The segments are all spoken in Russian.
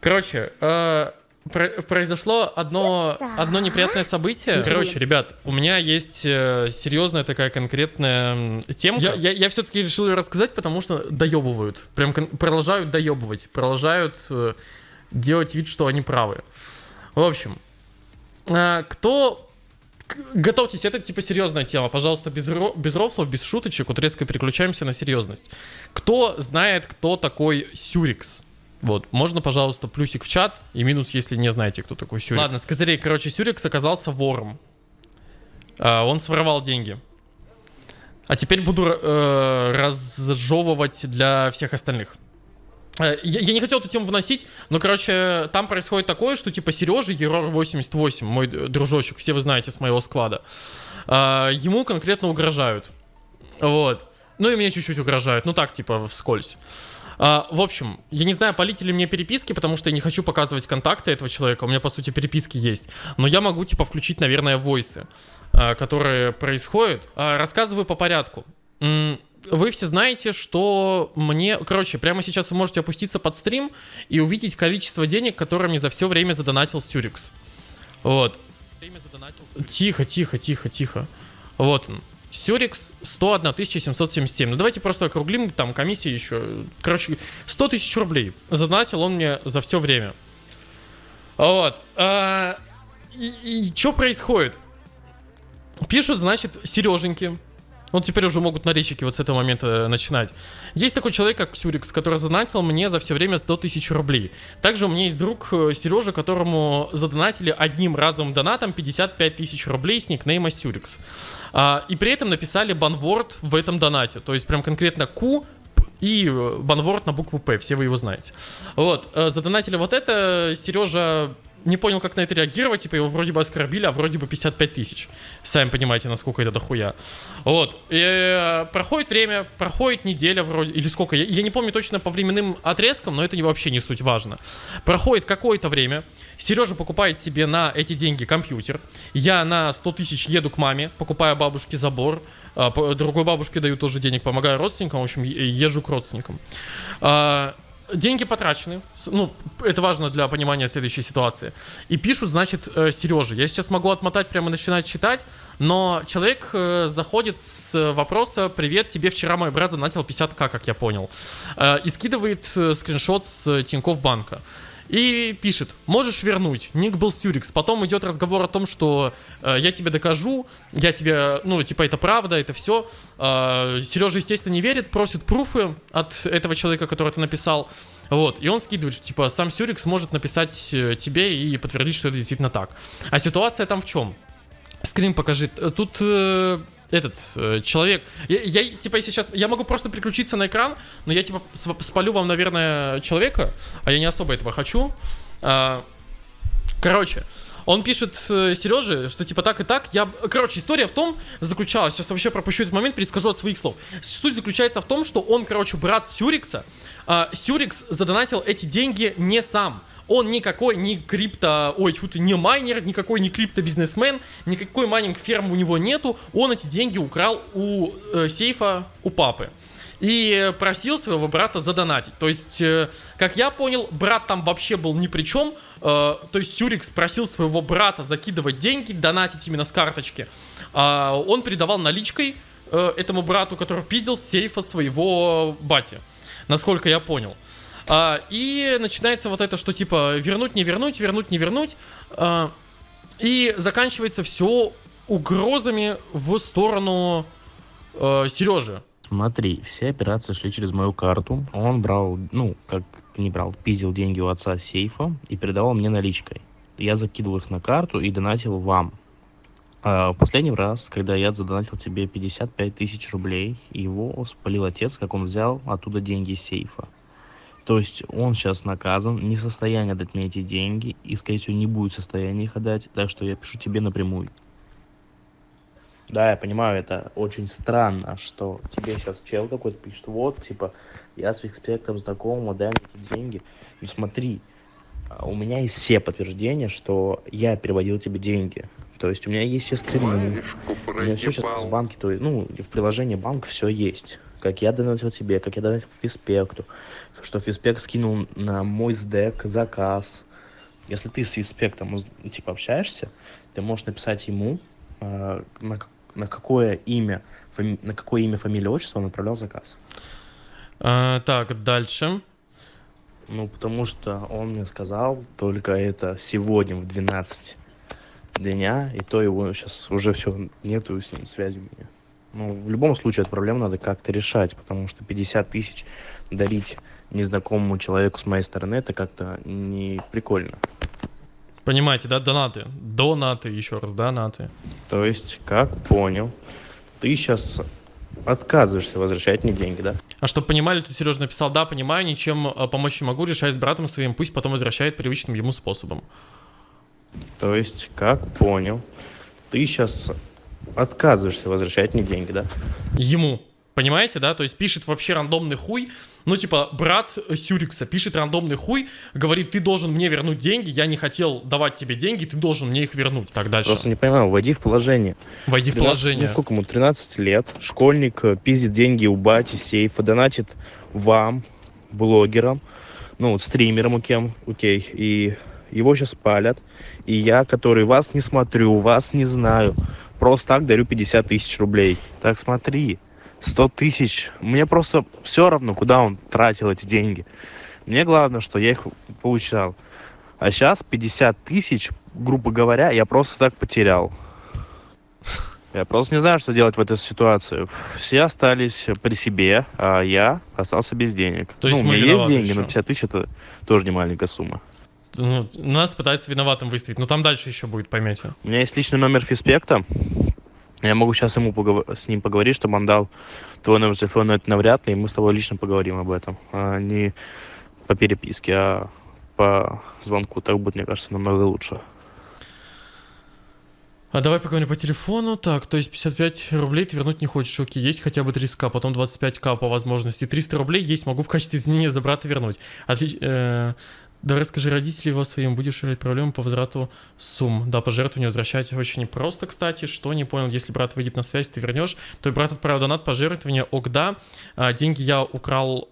Короче, э, про- произошло одно, одно неприятное событие. Короче, ребят, у меня есть э, серьезная такая конкретная м, темка. Я, я, я все-таки решил ее рассказать, потому что доебывают. Прям продолжают доебывать. Продолжают э, делать вид, что они правы. В общем, э, кто... Готовьтесь, это типа серьезная тема. Пожалуйста, без, ро- без рофлов, без шуточек. Вот резко переключаемся на серьезность. Кто знает, кто такой Сюрикс? Вот, можно, пожалуйста, плюсик в чат и минус, если не знаете, кто такой Сюрикс. Ладно, с козырей, короче, Сюрикс оказался вором. А, он своровал деньги. А теперь буду э, разжевывать для всех остальных. Э, Я, я не хотел эту тему вносить, но, короче, там происходит такое, что типа Сережа, Ерор 88, мой дружочек, все вы знаете с моего склада, а, ему конкретно угрожают. Вот. Ну и мне чуть-чуть угрожают, ну так, типа, вскользь. А, в общем, я не знаю, полить ли мне переписки, потому что я не хочу показывать контакты этого человека. У меня, по сути, переписки есть. Но я могу, типа, включить, наверное, войсы, а, которые происходят. А, рассказываю по порядку. Вы все знаете, что мне... Короче, прямо сейчас вы можете опуститься под стрим и увидеть количество денег, которое мне за все время задонатил Стюрикс. Вот. Тихо, тихо, тихо, тихо. Вот он. Сюрикс 101 777. Ну давайте просто округлим, там комиссия еще. Короче, 100 тысяч рублей задонатил он мне за все время. Вот. А, и что происходит? Пишут, значит, Сереженьки. Вот теперь уже могут наречики вот с этого момента э, начинать. Есть такой человек, как Сюрикс, который задонатил мне за все время 100 тысяч рублей. Также у меня есть друг э, Сережа, которому задонатили одним разовым донатом 55 тысяч рублей с никнейма Сюрикс. А, и при этом написали банворд в этом донате. То есть прям конкретно Q и э, банворд на букву П, все вы его знаете. Вот, задонатили вот это, Сережа не понял, как на это реагировать, типа его вроде бы оскорбили, а вроде бы 55 тысяч. Сами понимаете, насколько это дохуя. Вот, и, э, проходит время, проходит неделя вроде, или сколько, я, я не помню точно по временным отрезкам, но это не, вообще не суть важно. Проходит какое-то время, Сережа покупает себе на эти деньги компьютер, я на 100 тысяч еду к маме, покупаю бабушке забор, а, другой бабушке даю тоже денег, помогаю родственникам, в общем, езжу к родственникам. Деньги потрачены, ну, это важно для понимания следующей ситуации. И пишут, значит, э, Сереже. Я сейчас могу отмотать, прямо начинать читать, но человек э, заходит с вопроса «Привет, тебе вчера мой брат занатил 50к, как я понял». Э, И скидывает скриншот с Тинькофф банка. И пишет, можешь вернуть, ник был Стюрикс. Потом идет разговор о том, что э, я тебе докажу, я тебе, ну, типа, это правда, это все. Сережа, естественно, не верит, просит пруфы от этого человека, который это написал. Вот, и он скидывает, что, типа, сам Сюрикс может написать э, тебе и подтвердить, что это действительно так. А ситуация там в чем? Скрин покажи. Э, Тут э, этот э, человек. Я, я, типа, если сейчас. Я могу просто переключиться на экран, но я типа спалю вам, наверное, человека, а я не особо этого хочу. А, короче. Он пишет э, Сереже, что типа так и так. Я, короче, история в том заключалась. Сейчас вообще пропущу этот момент, перескажу от своих слов. Суть заключается в том, что он, короче, брат Сюрикса. А, Сюрикс задонатил эти деньги не сам. Он никакой не крипто, ой, фу ты, не майнер, никакой не крипто-бизнесмен, никакой майнинг фермы у него нету. Он эти деньги украл у э, сейфа у папы. И просил своего брата задонатить. То есть, э, как я понял, брат там вообще был ни при чем. Э, то есть Сюрикс просил своего брата закидывать деньги, донатить именно с карточки. А он передавал наличкой э, этому брату, который пиздил с сейфа своего бати. Насколько я понял. А, и начинается вот это, что типа вернуть, не вернуть, вернуть, не вернуть. А, и заканчивается все угрозами в сторону э, Сережи. Смотри, все операции шли через мою карту. Он брал, ну, как не брал, пиздил деньги у отца сейфа и передавал мне наличкой. Я закидывал их на карту и донатил вам. А последний раз, когда я задонатил тебе 55 тысяч рублей, его спалил отец, как он взял оттуда деньги из сейфа. То есть он сейчас наказан, не в состоянии отдать мне эти деньги, и, скорее всего, не будет в состоянии их отдать, так что я пишу тебе напрямую. Да, я понимаю, это очень странно, что тебе сейчас чел какой-то пишет, вот, типа, я с Викспектом знаком, отдай мне эти деньги. Ну смотри, у меня есть все подтверждения, что я переводил тебе деньги. То есть у меня есть все скрины, у меня все сейчас в банке, то есть, ну, в приложении банка все есть. Как я донатил тебе, как я донатил Фиспекту, что Фиспект скинул на мой сдек заказ. Если ты с Фиспектом типа общаешься, ты можешь написать ему, э, на, на какое имя, фами, на какое имя, фамилия, отчество он отправлял заказ. А, так, дальше. Ну, потому что он мне сказал только это сегодня в 12 дня, и то его сейчас уже все, нету с ним связи у меня. Ну, в любом случае, эту проблему надо как-то решать, потому что 50 тысяч дарить незнакомому человеку с моей стороны, это как-то не прикольно. Понимаете, да, донаты? Донаты, еще раз, донаты. То есть, как понял, ты сейчас отказываешься возвращать мне деньги, да? А чтобы понимали, тут Сережа написал, да, понимаю, ничем э, помочь не могу, решай с братом своим, пусть потом возвращает привычным ему способом. То есть, как понял, ты сейчас отказываешься возвращать мне деньги, да? Ему. Понимаете, да? То есть пишет вообще рандомный хуй. Ну, типа, брат Сюрикса пишет рандомный хуй, говорит, ты должен мне вернуть деньги, я не хотел давать тебе деньги, ты должен мне их вернуть. Так дальше. Просто не понимаю, войди в положение. Войди 13, в положение. Ну, сколько ему, 13 лет, школьник э, пиздит деньги у бати, сейфа, донатит вам, блогерам, ну, вот стримерам у кем, окей, и его сейчас палят, и я, который вас не смотрю, вас не знаю, просто так дарю 50 тысяч рублей. Так смотри, 100 тысяч. Мне просто все равно, куда он тратил эти деньги. Мне главное, что я их получал. А сейчас 50 тысяч, грубо говоря, я просто так потерял. Я просто не знаю, что делать в этой ситуации. Все остались при себе, а я остался без денег. То есть ну, у меня есть деньги, еще. но 50 тысяч это тоже не маленькая сумма. Ну, нас пытаются виноватым выставить, но там дальше еще будет, поймете. У меня есть личный номер Фиспекта. Я могу сейчас ему поговор... с ним поговорить, чтобы он дал твой номер телефона, но это навряд ли, и мы с тобой лично поговорим об этом. А не по переписке, а по звонку. Так будет, мне кажется, намного лучше. А давай поговорим по телефону. Так, то есть 55 рублей ты вернуть не хочешь. Окей, есть хотя бы 30к, потом 25к по возможности. 300 рублей есть, могу в качестве извинения за брата вернуть. Отли... Э... Давай расскажи родителей его своим, будешь решать проблему по возврату сумм. Да, пожертвование возвращать очень непросто, кстати. Что не понял, если брат выйдет на связь, ты вернешь, то брат отправил донат пожертвование. Ок, да, а, деньги я украл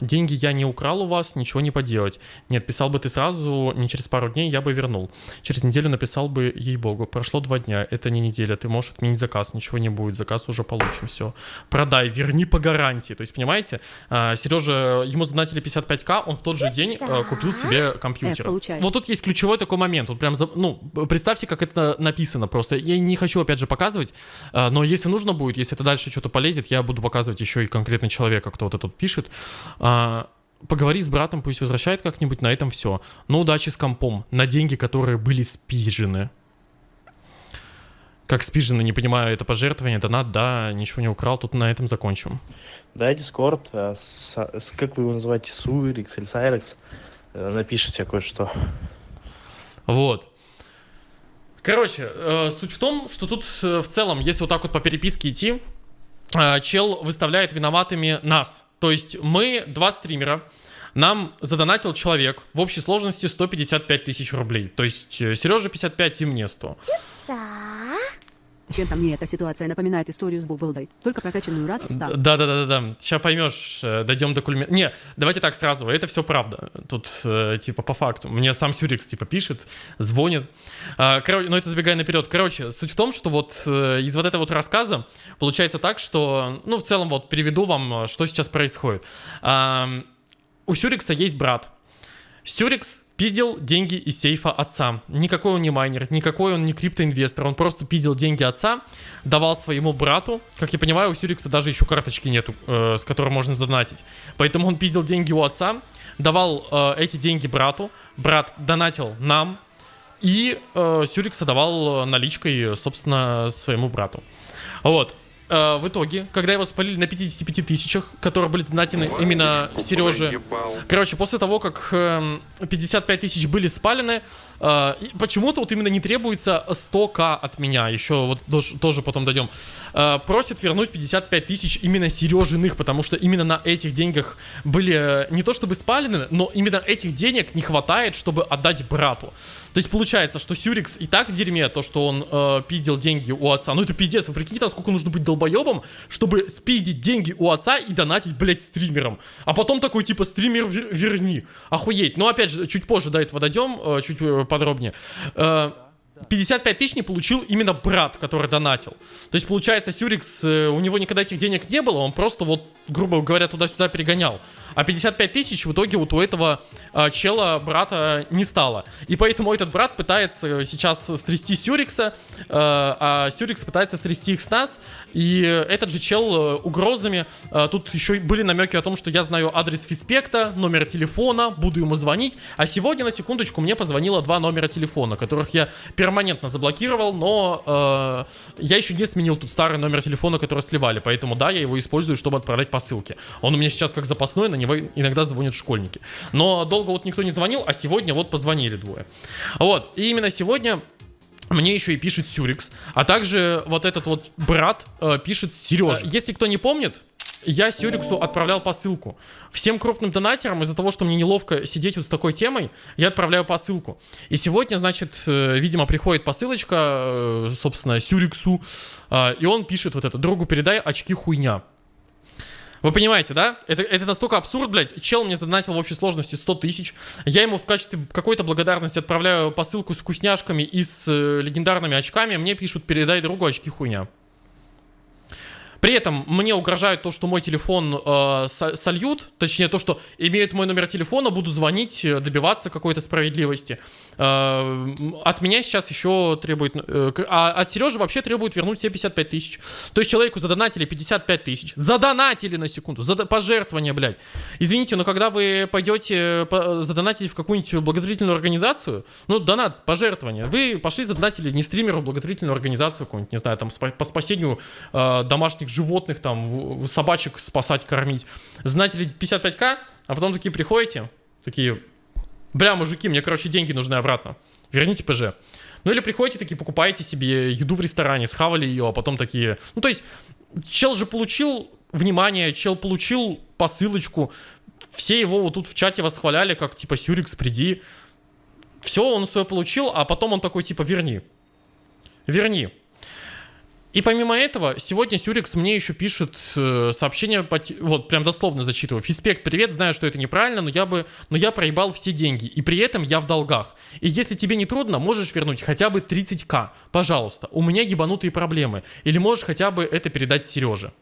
деньги я не украл у вас, ничего не поделать. Нет, писал бы ты сразу, не через пару дней, я бы вернул. Через неделю написал бы, ей-богу, прошло два дня, это не неделя, ты можешь отменить заказ, ничего не будет, заказ уже получим, все. Продай, верни по гарантии. То есть, понимаете, а, Сережа, ему задонатили 55к, он в тот же день а, купил себе компьютер. Вот тут есть ключевой такой момент, вот прям, ну, представьте, как это написано просто. Я не хочу, опять же, показывать, но если нужно будет, если это дальше что-то полезет, я буду показывать еще и конкретно человека, кто вот этот пишет. А, поговори с братом, пусть возвращает как-нибудь, на этом все. Но удачи с компом, на деньги, которые были спизжены. Как спизжены, не понимаю, это пожертвование, донат, да, ничего не украл, тут на этом закончим. Да, Дискорд, э, с, как вы его называете, Суирикс или Сайрекс, э, напишите кое-что. Вот. Короче, э, суть в том, что тут э, в целом, если вот так вот по переписке идти, э, чел выставляет виноватыми нас. То есть мы два стримера, нам задонатил человек в общей сложности 155 тысяч рублей. То есть э, Сережа 55 и мне 100. Чем-то мне эта ситуация напоминает историю с Бубылдой, только прокачанную раз и стал. Да-да-да-да, сейчас поймешь, э, дойдем до кульмина. Не, давайте так сразу, это все правда. Тут, э, типа, по факту. Мне сам Сюрикс, типа, пишет, звонит. А, короче, но это забегая наперед. Короче, суть в том, что вот из вот этого вот рассказа получается так, что, ну, в целом, вот, переведу вам, что сейчас происходит. У Сюрикса есть брат. Сюрикс пиздил деньги из сейфа отца. Никакой он не майнер, никакой он не криптоинвестор. Он просто пиздил деньги отца, давал своему брату. Как я понимаю, у Сюрикса даже еще карточки нету, э, с которой можно задонатить. Поэтому он пиздил деньги у отца, давал э, эти деньги брату. Брат донатил нам. И э, Сюрикса давал наличкой, собственно, своему брату. Вот. Э, в итоге, когда его спалили на 55 тысячах, которые были задонатены именно Сереже. Короче, после того, как э, 55 тысяч были спалены, э, почему-то вот именно не требуется 100к от меня, еще вот тоже, потом дойдем. Э, просит вернуть 55 тысяч именно Сережиных, потому что именно на этих деньгах были э, не то чтобы спалены, но именно этих денег не хватает, чтобы отдать брату. То есть получается, что Сюрикс и так в дерьме, то, что он э, пиздил деньги у отца. Ну это пиздец, вы прикиньте, сколько нужно быть долбоебом, чтобы спиздить деньги у отца и донатить, блядь, стримерам. А потом такой, типа, стример верни. Охуеть. Но, опять же, чуть позже до этого дойдем, э, чуть э, подробнее. 55 тысяч не получил именно брат, который донатил. То есть, получается, Сюрикс, у него никогда этих денег не было, он просто вот, грубо говоря, туда-сюда перегонял. А 55 тысяч в итоге вот у этого э, чела брата не стало. И поэтому этот брат пытается сейчас стрясти Сюрикса, э, а Сюрикс пытается стрясти их с нас. И этот же чел э, угрозами. Э, тут еще были намеки о том, что я знаю адрес Фиспекта, номер телефона, буду ему звонить. А сегодня, на секундочку, мне позвонило два номера телефона, которых я перманентно заблокировал, но э, я еще не сменил тут старый номер телефона, который сливали. Поэтому да, я его использую, чтобы отправлять посылки. Он у меня сейчас как запасной, на него иногда звонят школьники. Но долго вот никто не звонил, а сегодня вот позвонили двое. Вот, и именно сегодня мне еще и пишет Сюрикс, а также вот этот вот брат э, пишет Сережа. Если кто не помнит, я Сюриксу отправлял посылку. Всем крупным донатерам из-за того, что мне неловко сидеть вот с такой темой, я отправляю посылку. И сегодня, значит, э, видимо, приходит посылочка, э, собственно, Сюриксу, э, и он пишет вот это, другу передай очки хуйня. Вы понимаете, да? Это, это настолько абсурд, блядь. Чел мне задонатил в общей сложности 100 тысяч. Я ему в качестве какой-то благодарности отправляю посылку с вкусняшками и с э, легендарными очками. Мне пишут, передай другу очки хуйня. При этом мне угрожает то, что мой телефон э, сольют, точнее то, что имеют мой номер телефона, буду звонить, э, добиваться какой-то справедливости. Э, от меня сейчас еще требует, э, а от Сережи вообще требует вернуть все 55 тысяч. То есть человеку задонатили 55 тысяч, задонатили на секунду, зад... пожертвование, блядь. Извините, но когда вы пойдете по... задонатить в какую-нибудь благотворительную организацию, ну, донат, пожертвование, вы пошли задонатили не стримеру, благотворительную организацию какую-нибудь, не знаю, там, по спасению э, домашних животных, там, собачек спасать, кормить. Знаете ли 55к, а потом такие приходите, такие, бля, мужики, мне, короче, деньги нужны обратно. Верните ПЖ. Ну или приходите такие, покупаете себе еду в ресторане, схавали ее, а потом такие... Ну то есть, чел же получил внимание, чел получил посылочку, все его вот тут в чате восхваляли, как типа Сюрикс, приди. Все, он свое получил, а потом он такой типа верни. Верни. И помимо этого, сегодня Сюрикс мне еще пишет э, сообщение, вот прям дословно зачитываю. Фиспект, привет, знаю, что это неправильно, но я бы, но я проебал все деньги, и при этом я в долгах. И если тебе не трудно, можешь вернуть хотя бы 30к, пожалуйста. У меня ебанутые проблемы. Или можешь хотя бы это передать Сереже.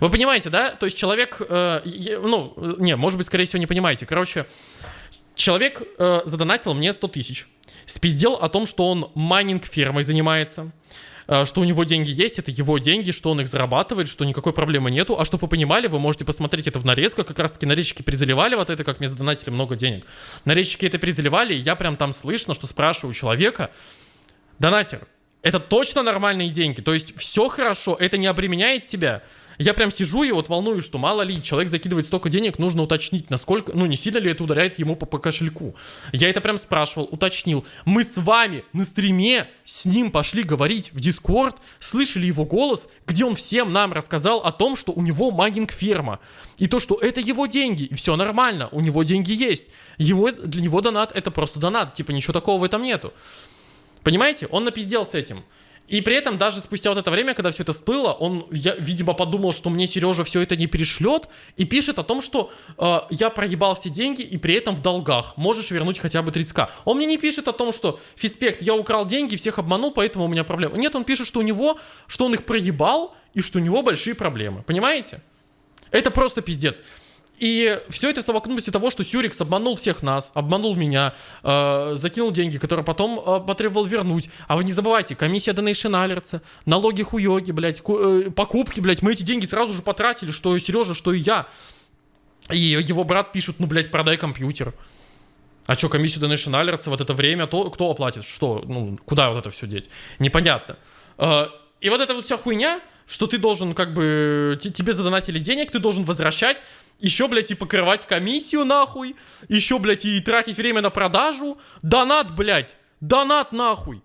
Вы понимаете, да? То есть человек, э, ну, не, может быть, скорее всего, не понимаете. Короче, человек э, задонатил мне 100 тысяч спиздел о том, что он майнинг фермой занимается, э, что у него деньги есть, это его деньги, что он их зарабатывает, что никакой проблемы нету. А чтобы вы понимали, вы можете посмотреть это в нарезках, как раз таки нарезчики призаливали вот это, как мне задонатили много денег. Нарезчики это призаливали, и я прям там слышно, что спрашиваю человека, донатер, это точно нормальные деньги, то есть все хорошо, это не обременяет тебя. Я прям сижу и вот волнуюсь, что мало ли, человек закидывает столько денег, нужно уточнить, насколько, ну не сильно ли это ударяет ему по, по кошельку. Я это прям спрашивал, уточнил. Мы с вами на стриме с ним пошли говорить в Дискорд, слышали его голос, где он всем нам рассказал о том, что у него магинг ферма. И то, что это его деньги, и все нормально, у него деньги есть. Его, для него донат это просто донат, типа ничего такого в этом нету. Понимаете? Он напиздел с этим. И при этом даже спустя вот это время, когда все это всплыло, он, я, видимо, подумал, что мне Сережа все это не перешлет, и пишет о том, что э, я проебал все деньги и при этом в долгах. Можешь вернуть хотя бы 30к. Он мне не пишет о том, что Фиспект, я украл деньги, всех обманул, поэтому у меня проблемы. Нет, он пишет, что у него, что он их проебал и что у него большие проблемы. Понимаете? Это просто пиздец. И все это в совокупности того, что Сюрикс обманул всех нас, обманул меня, э, закинул деньги, которые потом э, потребовал вернуть. А вы не забывайте, комиссия Donation Alerts, налоги хуёги, блядь, э, покупки, блядь, мы эти деньги сразу же потратили, что и Сережа, что и я. И его брат пишет, ну, блядь, продай компьютер. А что, комиссию Donation Alerts в это время, то кто оплатит? Что, ну, куда вот это все деть? Непонятно. Э, и вот эта вот вся хуйня, что ты должен как бы, тебе задонатили денег, ты должен возвращать, еще, блядь, и покрывать комиссию, нахуй. Еще, блядь, и тратить время на продажу. Донат, блядь. Донат, нахуй.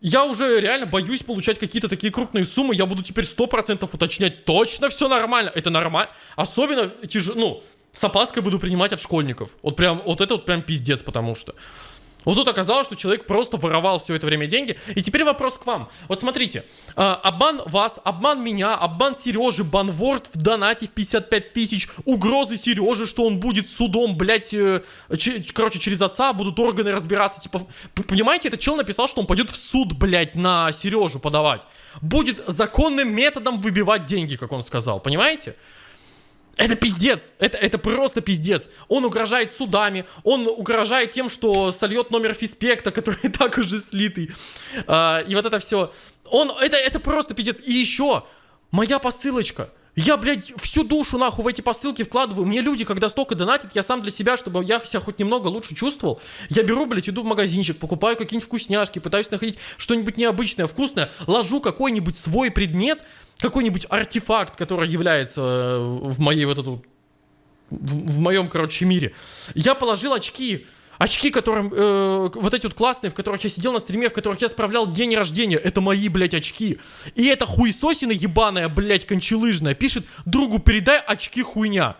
Я уже реально боюсь получать какие-то такие крупные суммы. Я буду теперь 100% уточнять. Точно все нормально. Это нормально. Особенно тяжело, ну, с опаской буду принимать от школьников. Вот прям, вот это вот прям пиздец, потому что. Вот тут оказалось, что человек просто воровал все это время деньги. И теперь вопрос к вам. Вот смотрите, э, обман вас, обман меня, обман Сережи, банворд в донате в 55 тысяч, угрозы Сережи, что он будет судом, блядь, э, короче, через отца будут органы разбираться. Типа, понимаете, этот чел написал, что он пойдет в суд, блядь, на Сережу подавать. Будет законным методом выбивать деньги, как он сказал, понимаете? Это пиздец, это, это просто пиздец. Он угрожает судами, он угрожает тем, что сольет номер физпекта, который и так уже слитый. А, и вот это все. Он, это, это просто пиздец. И еще, моя посылочка – я, блядь, всю душу нахуй в эти посылки вкладываю. Мне люди, когда столько донатят, я сам для себя, чтобы я себя хоть немного лучше чувствовал. Я беру, блядь, иду в магазинчик, покупаю какие-нибудь вкусняшки, пытаюсь находить что-нибудь необычное, вкусное, ложу какой-нибудь свой предмет, какой-нибудь артефакт, который является э, в моей вот эту в, в моем, короче, мире. Я положил очки, Очки, которым, э, вот эти вот классные, в которых я сидел на стриме, в которых я справлял день рождения, это мои, блядь, очки. И эта хуесосина ебаная, блядь, кончелыжная, пишет, другу передай очки хуйня.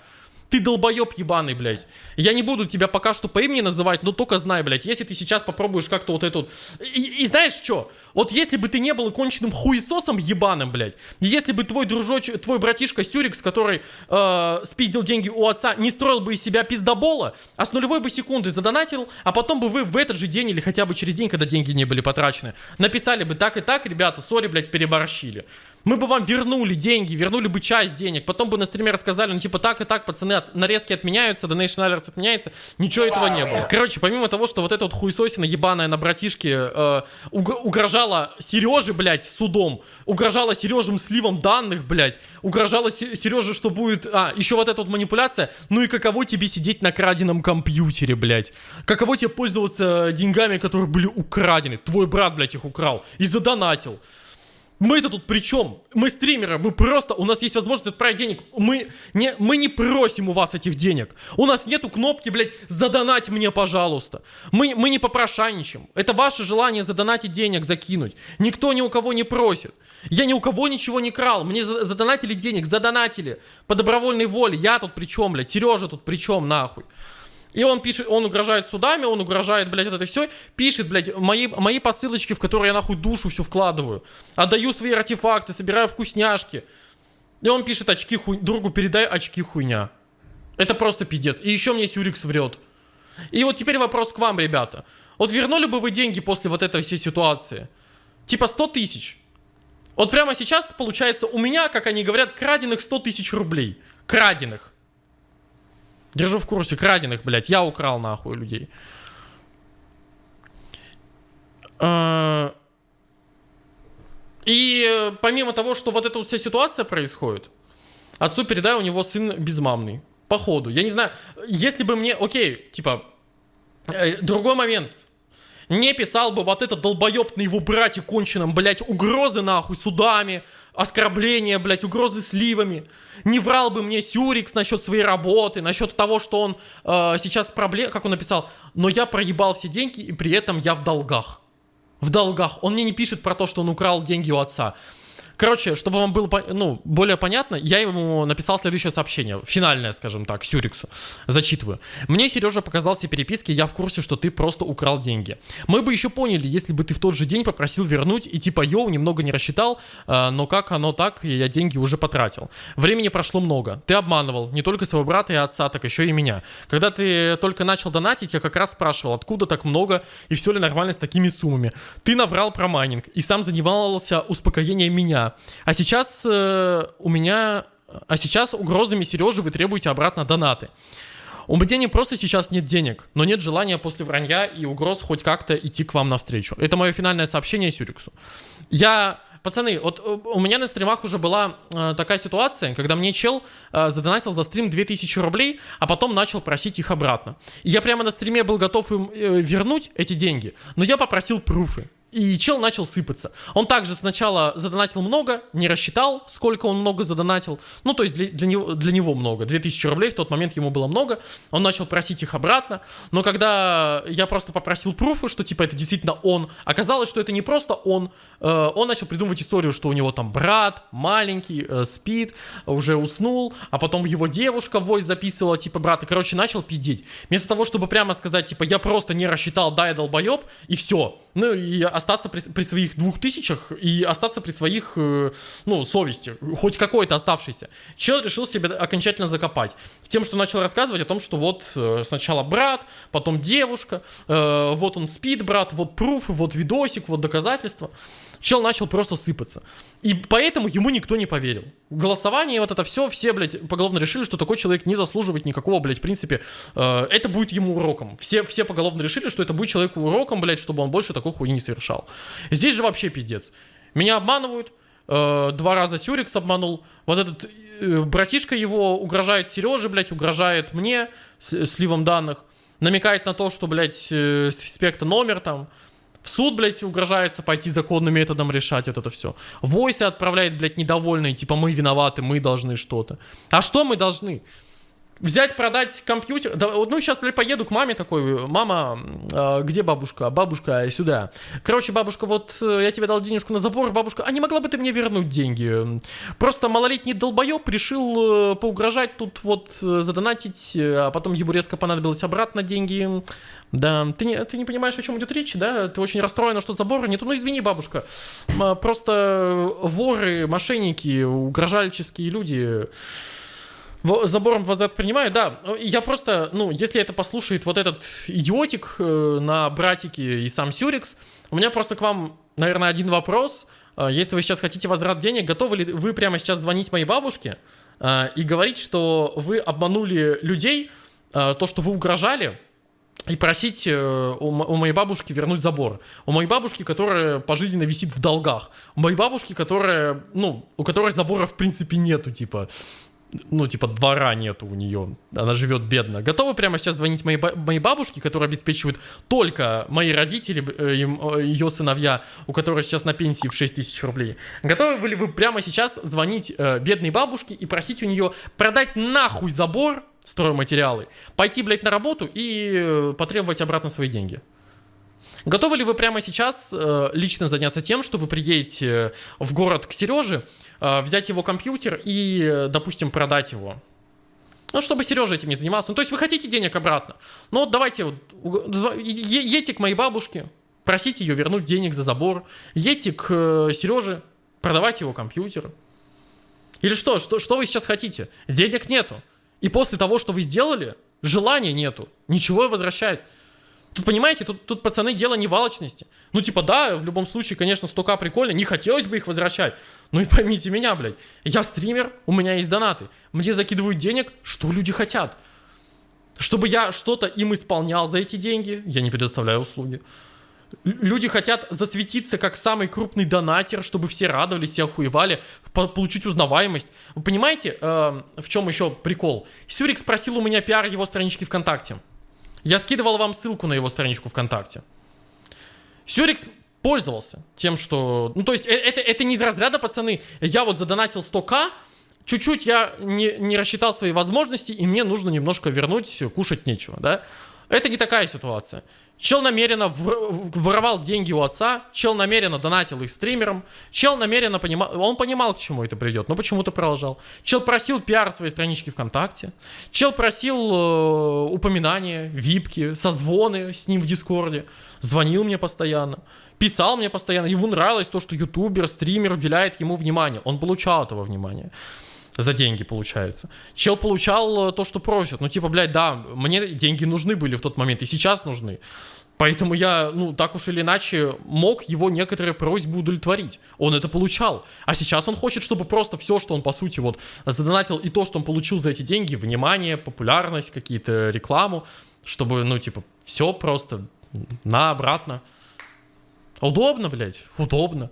Ты долбоеб ебаный, блядь. Я не буду тебя пока что по имени называть, но только знай, блядь, если ты сейчас попробуешь как-то вот эту... И, и знаешь что? Вот если бы ты не был конченным хуесосом ебаным, блядь, если бы твой дружочек, твой братишка Сюрикс, который э, спиздил деньги у отца, не строил бы из себя пиздобола, а с нулевой бы секунды задонатил, а потом бы вы в этот же день или хотя бы через день, когда деньги не были потрачены, написали бы так и так, ребята, сори, блядь, переборщили. Мы бы вам вернули деньги, вернули бы часть денег, потом бы на стриме рассказали, ну типа так и так, пацаны, от, нарезки отменяются, Donation Alerts отменяется, ничего этого не было. Короче, помимо того, что вот эта вот хуесосина ебаная на братишке э, уг угрожала Сереже, блядь, судом, угрожала Сережем сливом данных, блядь, угрожала Сереже, что будет... А, еще вот эта вот манипуляция, ну и каково тебе сидеть на краденом компьютере, блядь? Каково тебе пользоваться деньгами, которые были украдены? Твой брат, блядь, их украл и задонатил. Мы-то тут при чем? Мы стримеры, мы просто, у нас есть возможность отправить денег. Мы не, мы не просим у вас этих денег. У нас нету кнопки, блядь, задонать мне, пожалуйста. Мы, мы не попрошайничаем. Это ваше желание задонатить денег, закинуть. Никто ни у кого не просит. Я ни у кого ничего не крал. Мне задонатили денег, задонатили. По добровольной воле. Я тут при чем, блядь? Сережа тут при чем, нахуй? И он пишет, он угрожает судами, он угрожает, блядь, это все. Пишет, блядь, мои, мои посылочки, в которые я нахуй душу всю вкладываю. Отдаю свои артефакты, собираю вкусняшки. И он пишет, очки хуй... другу передай очки хуйня. Это просто пиздец. И еще мне Сюрикс врет. И вот теперь вопрос к вам, ребята. Вот вернули бы вы деньги после вот этой всей ситуации? Типа 100 тысяч. Вот прямо сейчас, получается, у меня, как они говорят, краденных 100 тысяч рублей. Краденных. Держу в курсе, краденых, блядь. Я украл нахуй людей. А, и помимо того, что вот эта вот вся ситуация происходит, отцу передай, у него сын безмамный. Походу. Я не знаю, если бы мне... Окей, типа... Э, другой момент. Не писал бы вот этот долбоеб на его брате конченом, блядь, угрозы нахуй судами, оскорбления, блядь, угрозы сливами. Не врал бы мне Сюрикс насчет своей работы, насчет того, что он э, сейчас проблем, как он написал, но я проебал все деньги и при этом я в долгах. В долгах. Он мне не пишет про то, что он украл деньги у отца. Короче, чтобы вам было ну, более понятно, я ему написал следующее сообщение, финальное, скажем так, Сюриксу. Зачитываю. Мне Сережа показал все переписки, я в курсе, что ты просто украл деньги. Мы бы еще поняли, если бы ты в тот же день попросил вернуть и типа, йоу, немного не рассчитал, э, но как оно так, я деньги уже потратил. Времени прошло много. Ты обманывал не только своего брата и отца, так еще и меня. Когда ты только начал донатить, я как раз спрашивал, откуда так много и все ли нормально с такими суммами. Ты наврал про майнинг и сам занимался успокоением меня. А сейчас э, у меня... А сейчас угрозами Сережи вы требуете обратно донаты. У меня не просто сейчас нет денег, но нет желания после вранья и угроз хоть как-то идти к вам навстречу. Это мое финальное сообщение Сюриксу. Я... Пацаны, вот э, у меня на стримах уже была э, такая ситуация, когда мне чел э, задонатил за стрим 2000 рублей, а потом начал просить их обратно. И я прямо на стриме был готов им э, вернуть эти деньги, но я попросил пруфы. И чел начал сыпаться. Он также сначала задонатил много, не рассчитал, сколько он много задонатил. Ну, то есть для, для, него, для него много. 2000 рублей в тот момент ему было много. Он начал просить их обратно. Но когда я просто попросил пруфы, что типа это действительно он, оказалось, что это не просто он. Э, он начал придумывать историю, что у него там брат маленький, э, спит, уже уснул, а потом его девушка в voice записывала типа брата. Короче, начал пиздеть. Вместо того, чтобы прямо сказать типа я просто не рассчитал, да, я долбоеб, и все. Ну, и остаться при, при своих двух тысячах и остаться при своих, э, ну, совести, хоть какой-то оставшейся. Чел решил себя окончательно закопать. Тем, что начал рассказывать о том, что вот э, сначала брат, потом девушка, э, вот он спит, брат, вот пруфы, вот видосик, вот доказательства чел начал просто сыпаться. И поэтому ему никто не поверил. Голосование, вот это все, все, блядь, поголовно решили, что такой человек не заслуживает никакого, блядь, в принципе, э, это будет ему уроком. Все, все поголовно решили, что это будет человеку уроком, блядь, чтобы он больше такой хуйни не совершал. Здесь же вообще пиздец. Меня обманывают, э, два раза Сюрикс обманул, вот этот э, братишка его угрожает Сереже, блядь, угрожает мне с, сливом данных, намекает на то, что, блядь, э, спекта номер там, в суд, блядь, угрожается пойти законным методом решать вот это все. Войся отправляет, блядь, недовольный, типа мы виноваты, мы должны что-то. А что мы должны? Взять, продать компьютер. Да, ну, сейчас, блядь, поеду к маме такой. Мама, э, где бабушка? Бабушка, сюда. Короче, бабушка, вот э, я тебе дал денежку на забор. Бабушка, а не могла бы ты мне вернуть деньги? Просто малолетний долбоеб решил э, поугрожать тут вот э, задонатить, э, а потом ему резко понадобилось обратно деньги. Да, ты не, ты не понимаешь, о чем идет речь, да? Ты очень расстроена, что забора нету. Ну, извини, бабушка. Просто воры, мошенники, угрожальческие люди забором вас принимаю, да. Я просто, ну, если это послушает вот этот идиотик э, на братике и сам Сюрикс, у меня просто к вам, наверное, один вопрос. Э, если вы сейчас хотите возврат денег, готовы ли вы прямо сейчас звонить моей бабушке э, и говорить, что вы обманули людей, то, что вы угрожали, и просить у моей бабушки вернуть забор. У моей бабушки, которая пожизненно висит в долгах. У моей бабушки, которая, ну, у которой забора в принципе нету, типа ну, типа, двора нету у нее, она живет бедно. Готовы прямо сейчас звонить моей, моей бабушке, которая обеспечивает только мои родители, э, ее сыновья, у которой сейчас на пенсии в 6 тысяч рублей. Готовы были вы прямо сейчас звонить э, бедной бабушке и просить у нее продать нахуй забор, стройматериалы, пойти, блядь, на работу и э, потребовать обратно свои деньги? Готовы ли вы прямо сейчас э, лично заняться тем, что вы приедете в город к Сереже, э, взять его компьютер и, допустим, продать его? Ну, чтобы Сережа этим не занимался. Ну, то есть вы хотите денег обратно. Ну, вот давайте, вот, едьте к моей бабушке, просите ее вернуть денег за забор. Едьте к э, Сереже, продавать его компьютер. Или что? что? Что вы сейчас хотите? Денег нету. И после того, что вы сделали, желания нету. Ничего возвращать. Тут, понимаете, тут, тут, пацаны, дело не в алчности. Ну, типа, да, в любом случае, конечно, 100к прикольно, не хотелось бы их возвращать. Ну и поймите меня, блядь, я стример, у меня есть донаты. Мне закидывают денег, что люди хотят. Чтобы я что-то им исполнял за эти деньги, я не предоставляю услуги. Люди хотят засветиться как самый крупный донатер, чтобы все радовались, все охуевали, получить узнаваемость. Вы понимаете, э, в чем еще прикол? Сюрик спросил у меня пиар его странички ВКонтакте. Я скидывал вам ссылку на его страничку ВКонтакте. Сюрикс пользовался тем, что... Ну, то есть, э, это, это не из разряда, пацаны. Я вот задонатил 100к, чуть-чуть я не, не рассчитал свои возможности, и мне нужно немножко вернуть, кушать нечего, да? Это не такая ситуация. Чел намеренно воровал деньги у отца, чел намеренно донатил их стримерам, чел намеренно понимал, он понимал, к чему это придет, но почему-то продолжал. Чел просил пиар своей странички ВКонтакте, чел просил э, упоминания, випки, созвоны с ним в Дискорде, звонил мне постоянно, писал мне постоянно, ему нравилось то, что ютубер, стример уделяет ему внимание, он получал этого внимания за деньги, получается. Чел получал э, то, что просит. Ну, типа, блядь, да, мне деньги нужны были в тот момент, и сейчас нужны. Поэтому я, ну, так уж или иначе, мог его некоторые просьбы удовлетворить. Он это получал. А сейчас он хочет, чтобы просто все, что он, по сути, вот, задонатил, и то, что он получил за эти деньги, внимание, популярность, какие-то рекламу, чтобы, ну, типа, все просто на обратно. Удобно, блядь, удобно.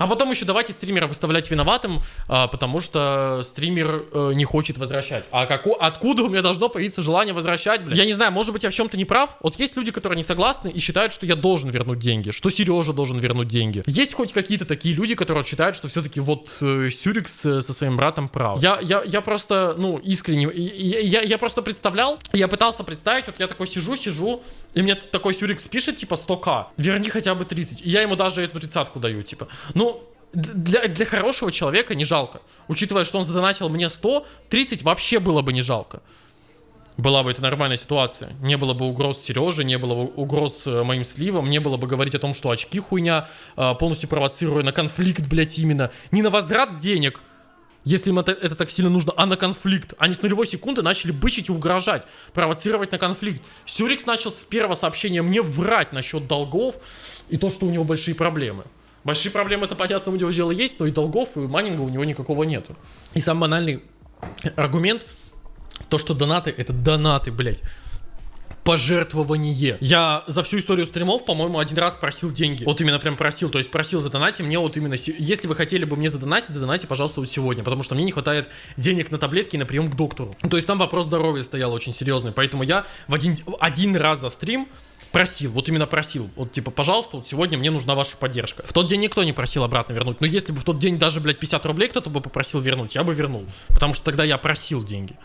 А потом еще давайте стримера выставлять виноватым, а, потому что стример а, не хочет возвращать. А как, откуда у меня должно появиться желание возвращать, блядь? Я не знаю, может быть я в чем-то не прав. Вот есть люди, которые не согласны и считают, что я должен вернуть деньги, что Сережа должен вернуть деньги. Есть хоть какие-то такие люди, которые считают, что все-таки вот э, Сюрикс э, со своим братом прав. Я, я, я просто, ну, искренне, я, я, я просто представлял, я пытался представить, вот я такой сижу, сижу, и мне такой Сюрикс пишет, типа, 100к, верни хотя бы 30. И я ему даже эту тридцатку даю, типа. Ну, для, для хорошего человека не жалко. Учитывая, что он задонатил мне 100, 30 вообще было бы не жалко. Была бы это нормальная ситуация. Не было бы угроз Сереже, не было бы угроз э, моим сливам, не было бы говорить о том, что очки хуйня, э, полностью провоцируя на конфликт, блять, именно. Не на возврат денег, если им это, это так сильно нужно, а на конфликт. Они с нулевой секунды начали бычить и угрожать, провоцировать на конфликт. Сюрикс начал с первого сообщения мне врать насчет долгов и то, что у него большие проблемы. Большие проблемы, это понятно, у него дело есть, но и долгов, и майнинга у него никакого нету. И самый банальный аргумент, то, что донаты, это донаты, блядь пожертвование. Я за всю историю стримов, по-моему, один раз просил деньги. Вот именно прям просил, то есть просил задонатить мне вот именно, если вы хотели бы мне задонатить, задонатите, пожалуйста, вот сегодня, потому что мне не хватает денег на таблетки и на прием к доктору. То есть там вопрос здоровья стоял очень серьезный, поэтому я в один, один раз за стрим просил, вот именно просил, вот типа, пожалуйста, вот сегодня мне нужна ваша поддержка. В тот день никто не просил обратно вернуть, но если бы в тот день даже, блядь, 50 рублей кто-то бы попросил вернуть, я бы вернул, потому что тогда я просил деньги.